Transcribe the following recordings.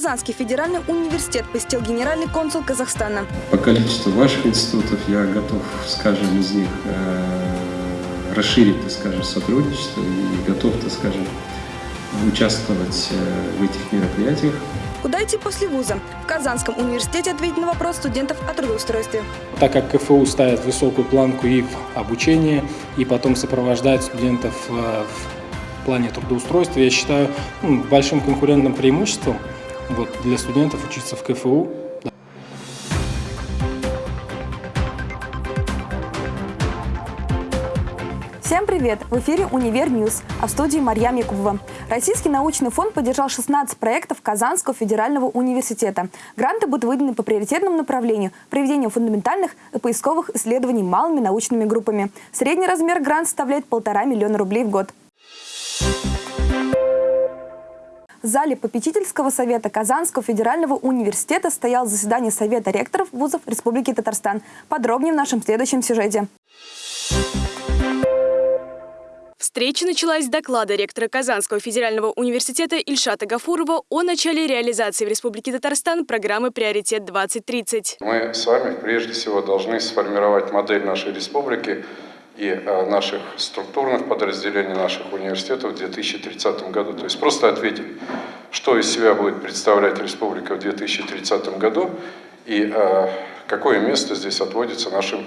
Казанский федеральный университет посетил генеральный консул Казахстана. По количеству ваших институтов я готов, скажем, из них э, расширить, так скажем, сотрудничество и готов, так скажем, участвовать э, в этих мероприятиях. Куда идти после вуза? В Казанском университете ответить на вопрос студентов о трудоустройстве. Так как КФУ ставит высокую планку и в обучении, и потом сопровождает студентов э, в плане трудоустройства, я считаю ну, большим конкурентным преимуществом вот, для студентов учиться в КФУ. Всем привет! В эфире «Univer News», а в студии Марьям Якубова. Российский научный фонд поддержал 16 проектов Казанского федерального университета. Гранты будут выданы по приоритетному направлению – проведению фундаментальных и поисковых исследований малыми научными группами. Средний размер гранта составляет полтора миллиона рублей в год. В зале попечительского совета Казанского федерального университета стоял заседание Совета ректоров вузов Республики Татарстан. Подробнее в нашем следующем сюжете. Встреча началась с доклада ректора Казанского федерального университета Ильшата Гафурова о начале реализации в Республике Татарстан программы «Приоритет-2030». Мы с вами прежде всего должны сформировать модель нашей республики и э, наших структурных подразделений наших университетов в 2030 году. То есть просто ответить, что из себя будет представлять республика в 2030 году и э, какое место здесь отводится нашим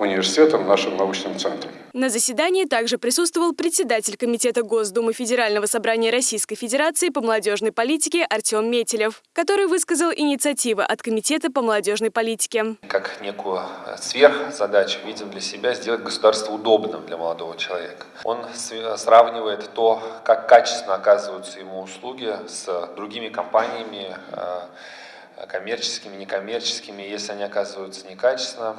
университетом, нашим научным центром. На заседании также присутствовал председатель Комитета Госдумы Федерального собрания Российской Федерации по молодежной политике Артем Метелев, который высказал инициативы от Комитета по молодежной политике. Как некую сверхзадачу видим для себя сделать государство удобным для молодого человека. Он сравнивает то, как качественно оказываются ему услуги с другими компаниями, э, коммерческими, некоммерческими. Если они оказываются некачественно,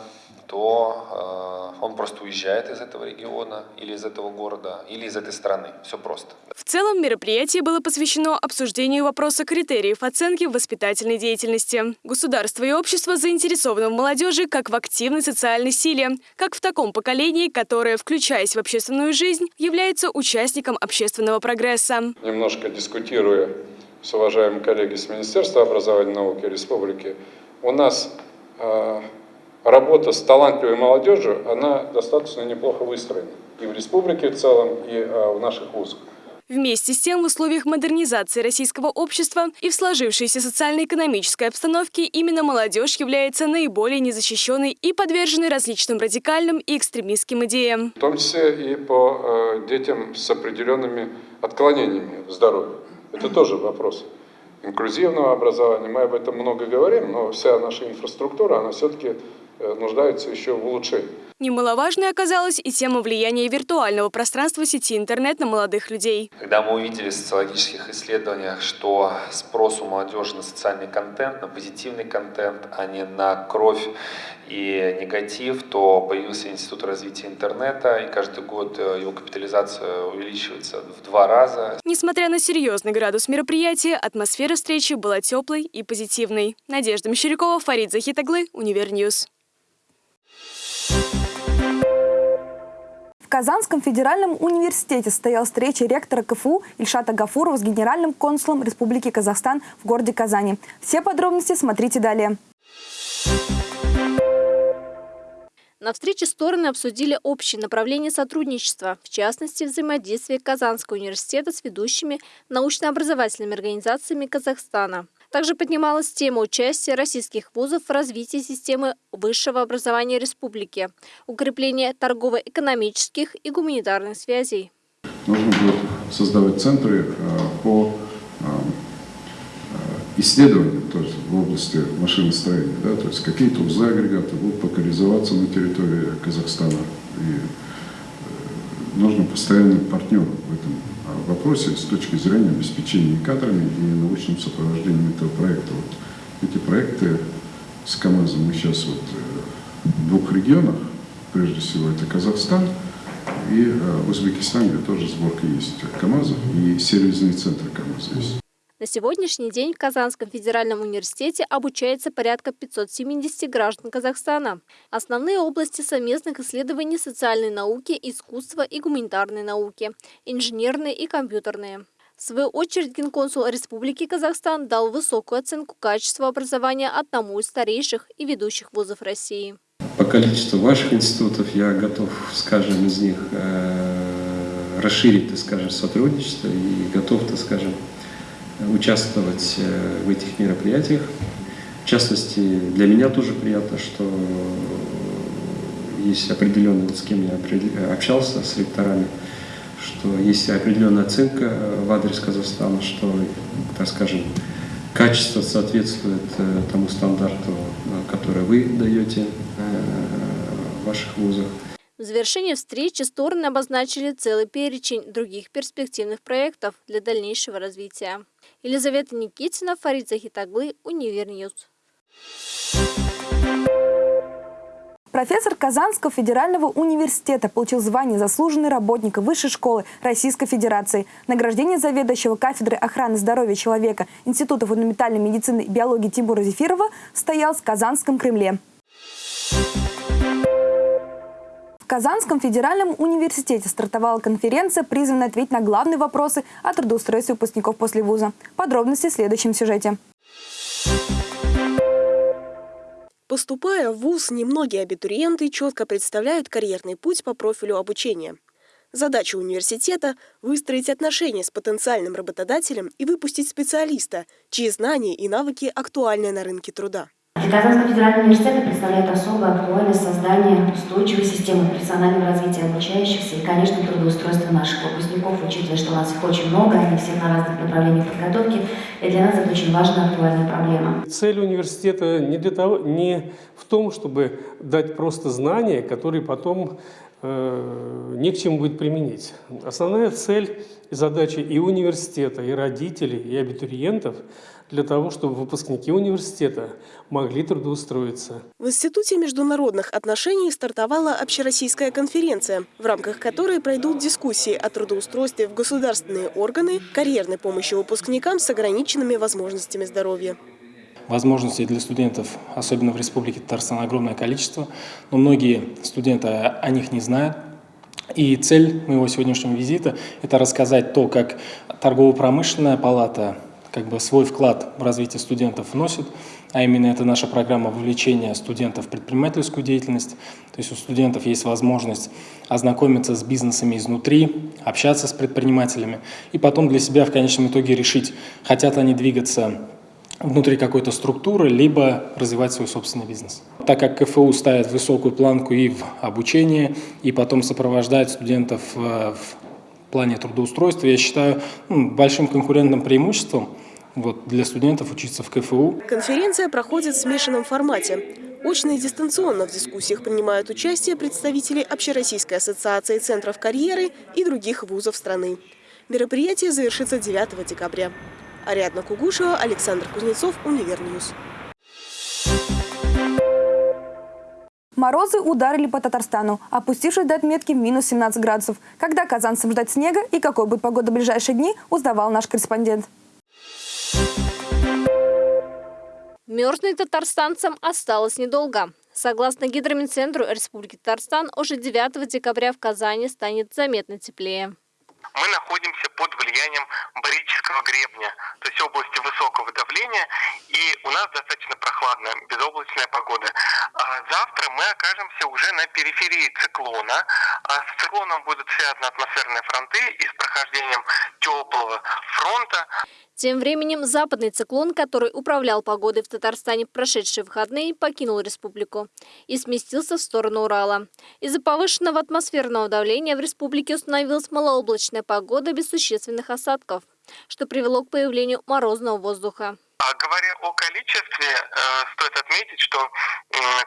то э, он просто уезжает из этого региона или из этого города, или из этой страны. Все просто. В целом мероприятие было посвящено обсуждению вопроса критериев оценки в воспитательной деятельности. Государство и общество заинтересованы в молодежи как в активной социальной силе, как в таком поколении, которое, включаясь в общественную жизнь, является участником общественного прогресса. Немножко дискутируя с уважаемыми коллегами с Министерства образования и науки Республики, у нас э, работа с талантливой молодежью, она достаточно неплохо выстроена. И в республике в целом, и а, в наших вузах. Вместе с тем, в условиях модернизации российского общества и в сложившейся социально-экономической обстановке именно молодежь является наиболее незащищенной и подверженной различным радикальным и экстремистским идеям. В том числе и по э, детям с определенными отклонениями в здоровье. Это тоже вопрос инклюзивного образования. Мы об этом много говорим, но вся наша инфраструктура, она все-таки Э, нуждаются еще в улучшении. Немаловажной оказалась и тема влияния виртуального пространства сети интернет на молодых людей. Когда мы увидели в социологических исследованиях, что спрос у молодежи на социальный контент, на позитивный контент, а не на кровь и негатив, то появился Институт развития интернета, и каждый год э, его капитализация увеличивается в два раза. Несмотря на серьезный градус мероприятия, атмосфера встречи была теплой и позитивной. Надежда Мещерякова, Фарид Захитаглы, Univer News. В Казанском федеральном университете состоялась встреча ректора КФУ Ильшата Гафурова с генеральным консулом Республики Казахстан в городе Казани. Все подробности смотрите далее. На встрече стороны обсудили общие направления сотрудничества, в частности, взаимодействие Казанского университета с ведущими научно-образовательными организациями Казахстана. Также поднималась тема участия российских вузов в развитии системы высшего образования республики, укрепление торгово-экономических и гуманитарных связей. Нужно будет создавать центры э, по исследованиям то есть в области машиностроения. Да, то есть какие-то узлы агрегаты будут локализоваться на территории Казахстана. И нужно постоянный партнер в этом вопросе с точки зрения обеспечения кадрами и научным сопровождением этого проекта. Вот эти проекты с КАМАЗом мы сейчас вот э, в двух регионах, прежде всего это Казахстан и э, Узбекистан, где тоже сборка есть КАМАЗов и сервисный центр КАМАЗа есть. На сегодняшний день в Казанском федеральном университете обучается порядка 570 граждан Казахстана. Основные области совместных исследований социальной науки, искусства и гуманитарной науки, инженерные и компьютерные. В свою очередь Генконсул Республики Казахстан дал высокую оценку качеству образования одному из старейших и ведущих вузов России. По количеству ваших институтов я готов, скажем, из них э, расширить, так скажем, сотрудничество и готов, так скажем, участвовать э, в этих мероприятиях. В частности, для меня тоже приятно, что есть определенный, вот с кем я общался, с ректорами, что есть определенная оценка в адрес Казахстана, что, так скажем, качество соответствует э, тому стандарту, э, который вы даете в ваших вузах. В завершении встречи стороны обозначили целый перечень других перспективных проектов для дальнейшего развития. Елизавета Никитина, Фарид Захитаглы, Univer News. Профессор Казанского федерального университета получил звание «Заслуженный работник Высшей школы Российской Федерации». Награждение заведующего кафедры охраны здоровья человека Института фундаментальной медицины и биологии Тимура Зефирова состоялось в Казанском Кремле. Казанском федеральном университете стартовала конференция, призванная ответить на главные вопросы о трудоустройстве выпускников после вуза. Подробности в следующем сюжете. Поступая в ВУЗ, немногие абитуриенты четко представляют карьерный путь по профилю обучения. Задача университета – выстроить отношения с потенциальным работодателем и выпустить специалиста, чьи знания и навыки актуальны на рынке труда. Для Казанского федерального университета представляет особую актуальность создание устойчивой системы профессионального развития обучающихся и, конечно, трудоустройства наших выпускников, учитывая, что у нас их очень много, они все на разных направлениях подготовки, и для нас это очень важная актуальная проблема. Цель университета не, для того, не в том, чтобы дать просто знания, которые потом э, не к чему будет применить. Основная цель и задача и университета, и родителей, и абитуриентов – для того, чтобы выпускники университета могли трудоустроиться. В Институте международных отношений стартовала общероссийская конференция, в рамках которой пройдут дискуссии о трудоустройстве в государственные органы, карьерной помощи выпускникам с ограниченными возможностями здоровья. Возможностей для студентов, особенно в Республике Татарстан, огромное количество, но многие студенты о них не знают. И цель моего сегодняшнего визита – это рассказать то, как торгово-промышленная палата как бы свой вклад в развитие студентов вносит, а именно это наша программа вовлечения студентов в предпринимательскую деятельность. То есть у студентов есть возможность ознакомиться с бизнесами изнутри, общаться с предпринимателями и потом для себя в конечном итоге решить, хотят они двигаться внутри какой-то структуры, либо развивать свой собственный бизнес. Так как КФУ ставит высокую планку и в обучении, и потом сопровождает студентов э, в плане трудоустройства, я считаю ну, большим конкурентным преимуществом вот, для студентов учиться в КФУ. Конференция проходит в смешанном формате. Очно и дистанционно в дискуссиях принимают участие представители Общероссийской ассоциации центров карьеры и других вузов страны. Мероприятие завершится 9 декабря. Ариадна Кугушева, Александр Кузнецов, Univer News. Морозы ударили по Татарстану, опустившись до отметки минус 17 градусов. Когда казанцам ждать снега и какой будет погода в ближайшие дни, узнавал наш корреспондент. Мерзнуть татарстанцам осталось недолго. Согласно Гидрометцентру Республики Татарстан, уже 9 декабря в Казани станет заметно теплее. Мы находимся под влиянием барического гребня, то есть области высокого давления, и у нас достаточно прохладная, безоблачная погода. А завтра мы окажемся уже на периферии циклона. А с циклоном будут связаны атмосферные фронты и с прохождением теплого фронта. Тем временем западный циклон, который управлял погодой в Татарстане в прошедшие выходные, покинул республику и сместился в сторону Урала. Из-за повышенного атмосферного давления в республике установилась малооблачная погода без существенных осадков, что привело к появлению морозного воздуха. А говоря о количестве, э, стоит отметить, что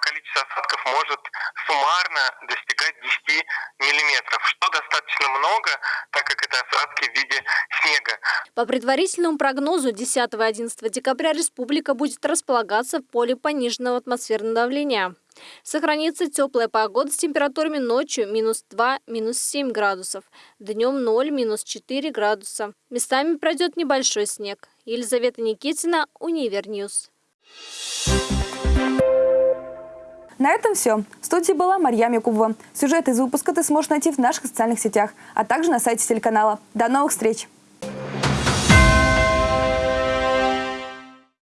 количество осадков может суммарно достигать 10 миллиметров, что достаточно много, так как это осадки в виде снега. По предварительному прогнозу 10-11 декабря республика будет располагаться в поле пониженного атмосферного давления. Сохранится теплая погода с температурами ночью минус 2, минус 7 градусов, днем 0, минус 4 градуса. Местами пройдет небольшой снег. Елизавета Никитина, Univer News. На этом все. В студии была Марьям Якубова. Сюжет из выпуска ты сможешь найти в наших социальных сетях, а также на сайте телеканала. До новых встреч!